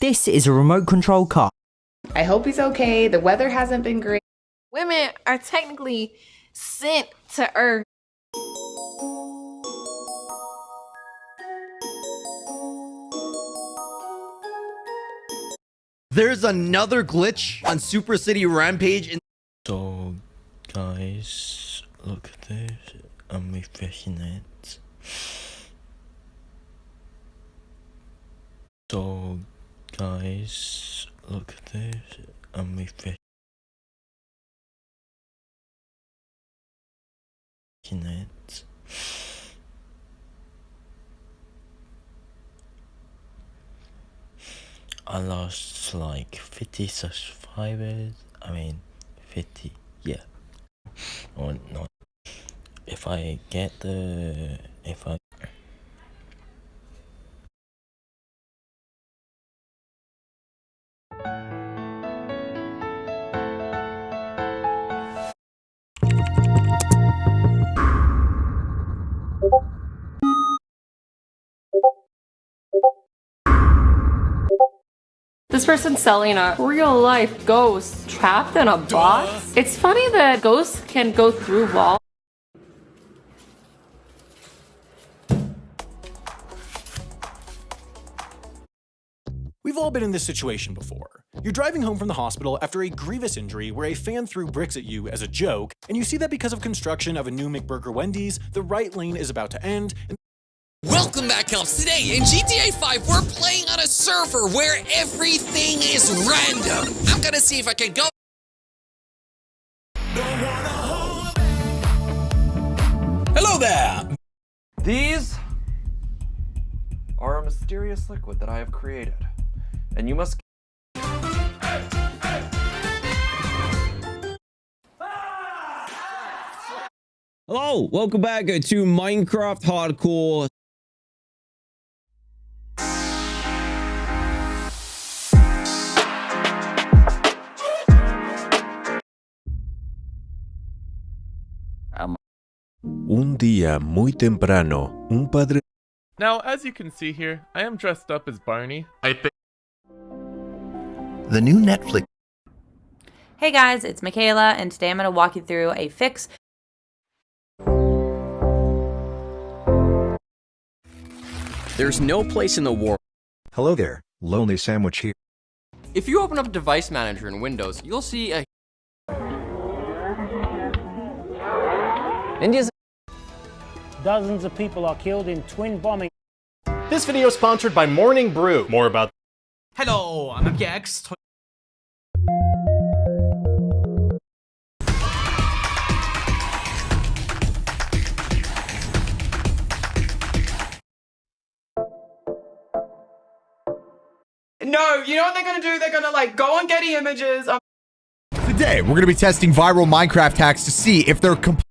This is a remote control car. I hope he's okay. The weather hasn't been great. Women are technically sent to Earth. There's another glitch on Super City Rampage in So, guys, look at this. I'm refreshing it. So, guys, look at this. I'm refreshing it. I lost like 50 subscribers. I mean, 50, yeah. Or not. If I get the. If I. This person's selling a real life ghost trapped in a box. It's funny that ghosts can go through walls. We've all been in this situation before. You're driving home from the hospital after a grievous injury where a fan threw bricks at you as a joke, and you see that because of construction of a new McBurger Wendy's, the right lane is about to end, and Welcome back, Elves. Today in GTA 5, we're playing on a server where everything is random. I'm gonna see if I can go. Hello there! These are a mysterious liquid that I have created, and you must Hello, welcome back to Minecraft Hardcore. Un día muy temprano, un padre Now, as you can see here, I am dressed up as Barney. I think The new Netflix. Hey guys, it's Michaela, and today I'm going to walk you through a fix. There's no place in the world. Hello there, Lonely Sandwich here. If you open up Device Manager in Windows, you'll see a India's Dozens of people are killed in twin bombing. This video is sponsored by Morning Brew. More about Hello, I'm Gex. No, you know what they're gonna do? They're gonna like go on Getty Images. Today, we're going to be testing viral Minecraft hacks to see if they're complete.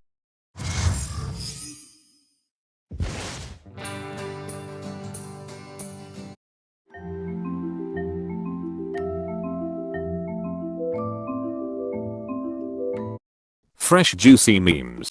Fresh juicy memes.